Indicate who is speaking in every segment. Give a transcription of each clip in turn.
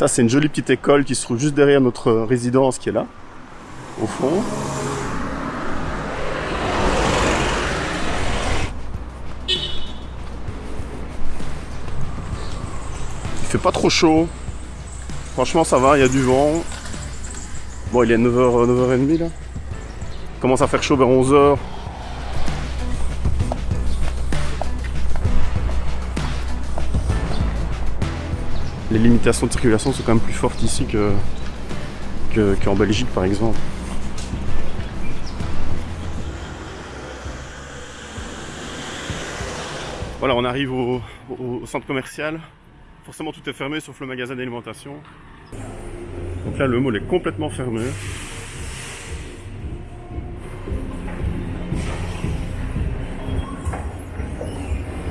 Speaker 1: Ça, c'est une jolie petite école qui se trouve juste derrière notre résidence qui est là, au fond. Il fait pas trop chaud. Franchement, ça va, il y a du vent. Bon, il est 9h, 9h30 là. Il commence à faire chaud vers 11h. Les limitations de circulation sont quand même plus fortes ici que qu'en Belgique par exemple. Voilà, on arrive au, centre commercial. Forcément, tout est fermé sauf le magasin d'alimentation. Donc là, le mall est complètement fermé.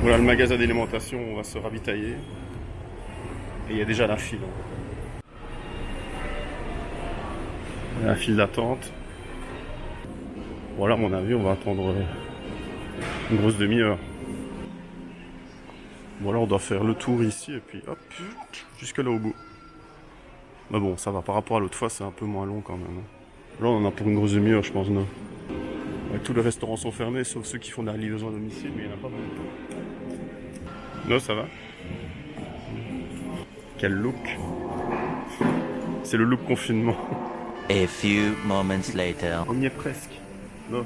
Speaker 1: Voilà le magasin d'alimentation, on va se ravitailler. Et il y a déjà la file. La file d'attente. Voilà, à mon avis, on va attendre une grosse demi-heure. Voilà, on doit faire le tour ici et puis hop, jusque là au bout. Mais bon, ça va, par rapport à l'autre fois, c'est un peu moins long quand même. Là, on en a pour une grosse demi-heure, je pense, non Tous les restaurants sont fermés, sauf ceux qui font de la à domicile, mais il n'y en a pas beaucoup. Non, ça va quel look C'est le look confinement.
Speaker 2: A few moments later.
Speaker 1: On y est presque. Non.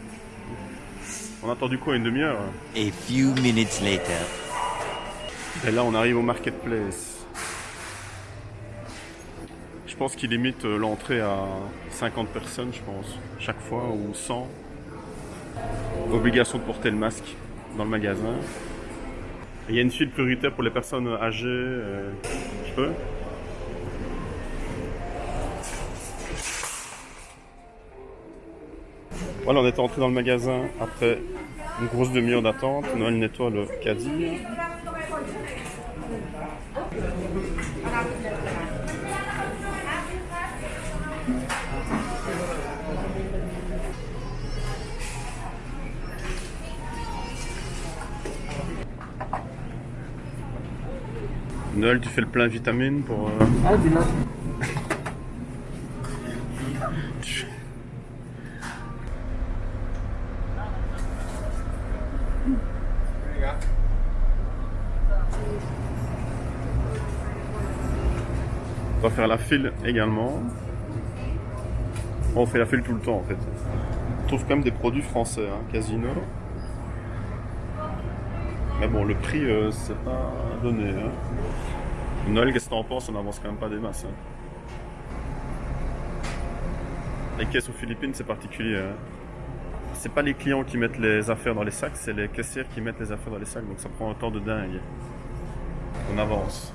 Speaker 1: On a attendu quoi Une demi-heure
Speaker 2: A few minutes later.
Speaker 1: Et là, on arrive au marketplace. Je pense qu'il limite euh, l'entrée à 50 personnes, je pense, chaque fois, ou 100. Obligation de porter le masque dans le magasin. Il y a une suite prioritaire pour les personnes âgées. Euh, je peux Voilà, on est entré dans le magasin après une grosse demi-heure d'attente. Noël nettoie le caddie. Noël, tu fais le plein vitamine pour. Euh... Ah, dis On va faire la file également. On fait la file tout le temps en fait. On trouve quand même des produits français, hein, Casino. Mais bon, le prix, euh, c'est pas donné. Hein. Noël, qu'est-ce que t'en penses? On avance quand même pas des masses. Hein. Les caisses aux Philippines, c'est particulier. Hein. C'est pas les clients qui mettent les affaires dans les sacs, c'est les caissières qui mettent les affaires dans les sacs. Donc ça prend un temps de dingue. On avance.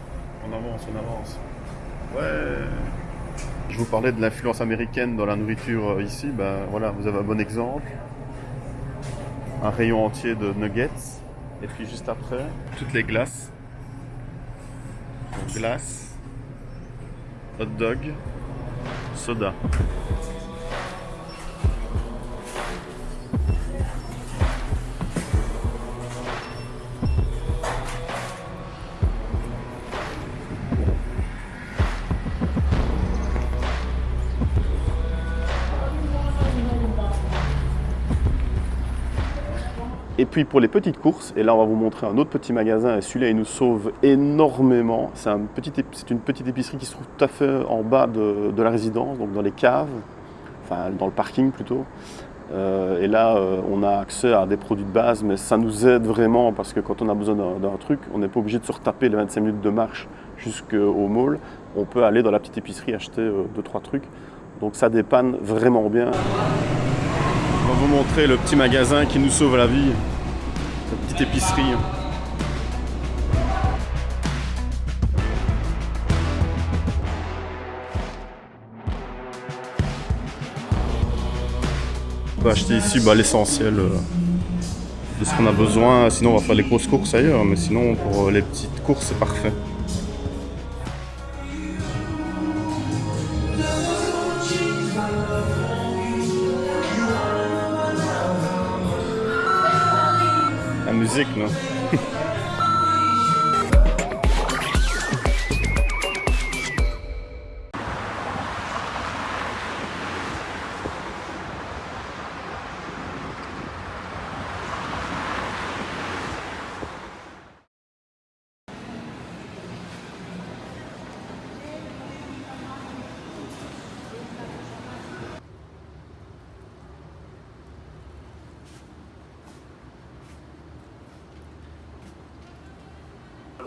Speaker 1: On avance, on avance. Ouais. Je vous parlais de l'influence américaine dans la nourriture euh, ici. Ben voilà, vous avez un bon exemple. Un rayon entier de nuggets. Et puis juste après, toutes les glaces. glace, hot dog, soda. Et puis pour les petites courses, et là on va vous montrer un autre petit magasin, et celui-là il nous sauve énormément. C'est un une petite épicerie qui se trouve tout à fait en bas de, la résidence, donc dans les caves, enfin dans le parking plutôt. Euh, et là euh, on a accès à des produits de base, mais ça nous aide vraiment parce que quand on a besoin d'un truc, on n'est pas obligé de se retaper les 25 minutes de marche jusqu'au mall. On peut aller dans la petite épicerie acheter 2-3 euh, trucs. Donc ça dépanne vraiment bien. On va vous montrer le petit magasin qui nous sauve la vie. Épicerie. On va acheter ici bah, l'essentiel euh, de ce qu'on a besoin. Sinon, on va faire les grosses courses ailleurs. Mais sinon, pour les petites courses, c'est parfait. Musique, non?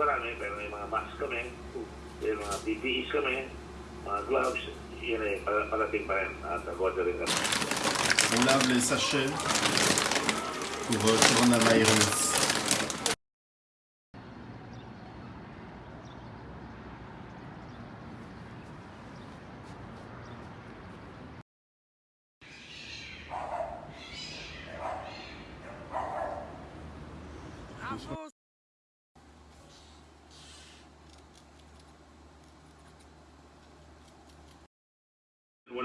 Speaker 3: Marami, pero may mga mask kami, may mga PPEs kami, mga gloves, yun eh, para- parating pa rin at order rin kami.
Speaker 1: On lave les sachets pour euh, coronavirus.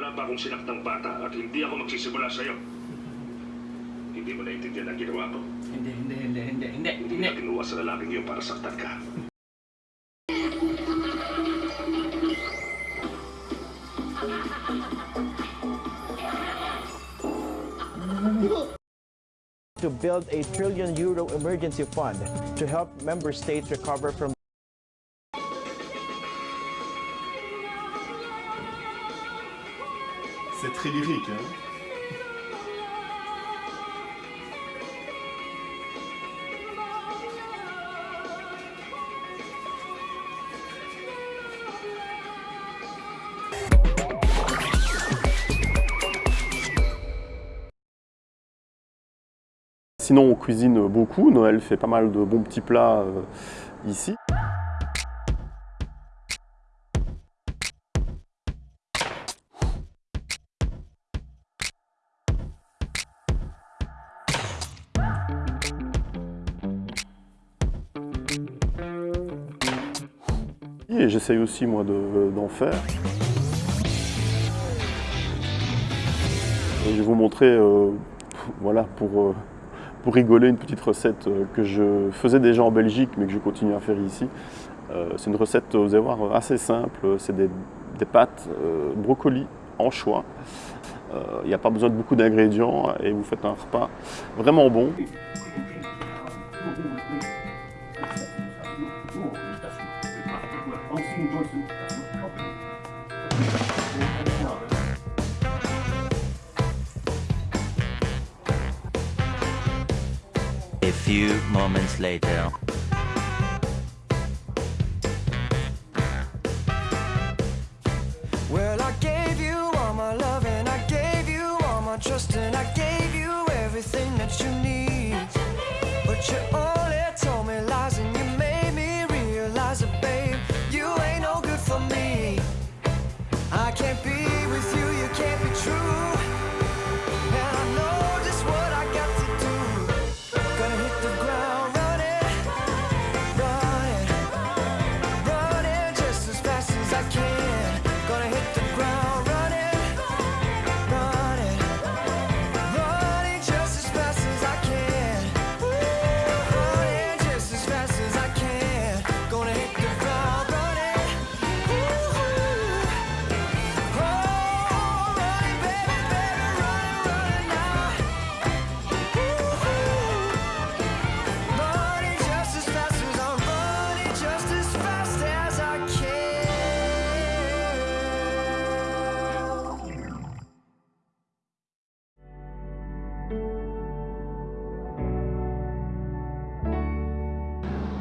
Speaker 3: Wala pa akong sinaktang bata at hindi ako magsisimula sa'yo. Hindi mo naiintindihan ang ginawa ko.
Speaker 4: Hindi, hindi, hindi, hindi, hindi,
Speaker 3: Hindi
Speaker 4: hindi.
Speaker 3: ka kinuha sa lalaking yun para saktan ka.
Speaker 5: to build a trillion euro emergency fund to help member states recover from
Speaker 1: Hein Sinon, on cuisine beaucoup. Noël fait pas mal de bons petits plats euh, ici. Et j'essaye aussi, moi, de- d'en faire. Et je vais vous montrer, euh, voilà, pour, euh, pour rigoler, une petite recette euh, que je faisais déjà en Belgique, mais que je continue à faire ici. C'est une recette, vous allez voir, assez simple. C'est des, des pâtes brocoli anchois. Il n'y a pas besoin de beaucoup d'ingrédients et vous faites un repas vraiment bon.
Speaker 2: A few moments later.
Speaker 6: Well, I gave you all my love and I gave you all my trust and I gave you everything that you need. But you only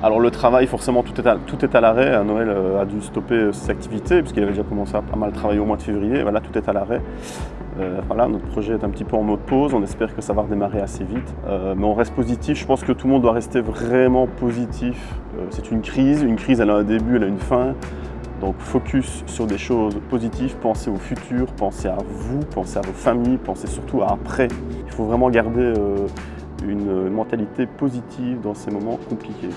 Speaker 1: Alors le travail, forcément, tout est à, à l'arrêt. Noël euh, a dû stopper euh, ses activités puisqu'il avait déjà commencé à pas mal travailler au mois de février. Voilà, tout est à l'arrêt. Euh, voilà, notre projet est un petit peu en mode pause. On espère que ça va redémarrer assez vite. Euh, mais on reste positif. Je pense que tout le monde doit rester vraiment positif. Euh, C'est une crise. Une crise, elle a un début, elle a une fin. Donc focus sur des choses positives, pensez au futur, pensez à vous, pensez à vos familles, pensez surtout à après. Il faut vraiment garder euh, une mentalité positive dans ces moments compliqués.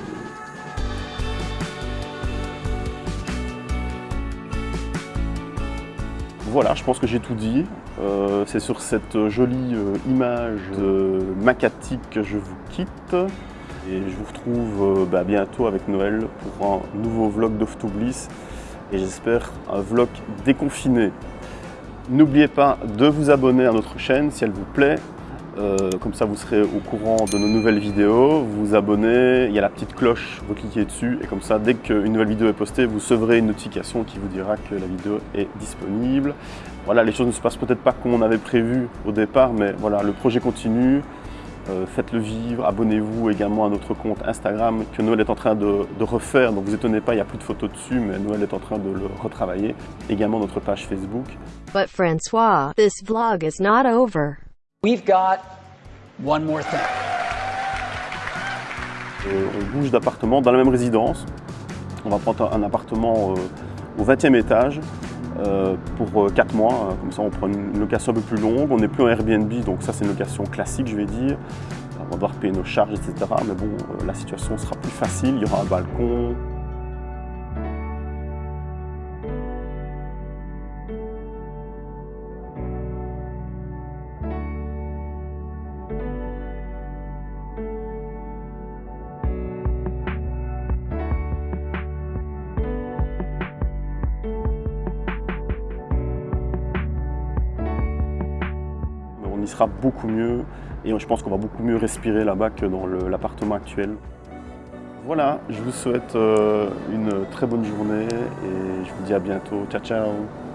Speaker 1: Voilà, je pense que j'ai tout dit. Euh, C'est sur cette jolie euh, image de Macatique que je vous quitte. Et je vous retrouve euh, bah, bientôt avec Noël pour un nouveau vlog d'Off to Bliss. Et j'espère un vlog déconfiné. N'oubliez pas de vous abonner à notre chaîne si elle vous plaît. Euh, comme ça, vous serez au courant de nos nouvelles vidéos. Vous vous abonnez, il y a la petite cloche, vous cliquez dessus. Et comme ça, dès qu'une nouvelle vidéo est postée, vous recevrez une notification qui vous dira que la vidéo est disponible. Voilà, les choses ne se passent peut-être pas comme on avait prévu au départ, mais voilà, le projet continue. Euh, Faites-le vivre, abonnez-vous également à notre compte Instagram que Noël est en train de, refaire. Donc vous étonnez pas, il n'y a plus de photos dessus, mais Noël est en train de le retravailler. Également notre page Facebook.
Speaker 4: But Francois, this vlog is not over.
Speaker 7: We've got one more thing.
Speaker 1: Euh, on bouge d'appartement dans la même résidence. On va prendre un appartement euh, au 20e étage euh, pour 4 mois. Comme ça, on prend une location un peu plus longue. On n'est plus en Airbnb, donc ça, c'est une location classique, je vais dire. On va devoir payer nos charges, etc. Mais bon, la situation sera plus facile. Il y aura un balcon. On y sera beaucoup mieux et je pense qu'on va beaucoup mieux respirer là-bas que dans l'appartement actuel. Voilà, je vous souhaite euh, une très bonne journée et je vous dis à bientôt. Ciao ciao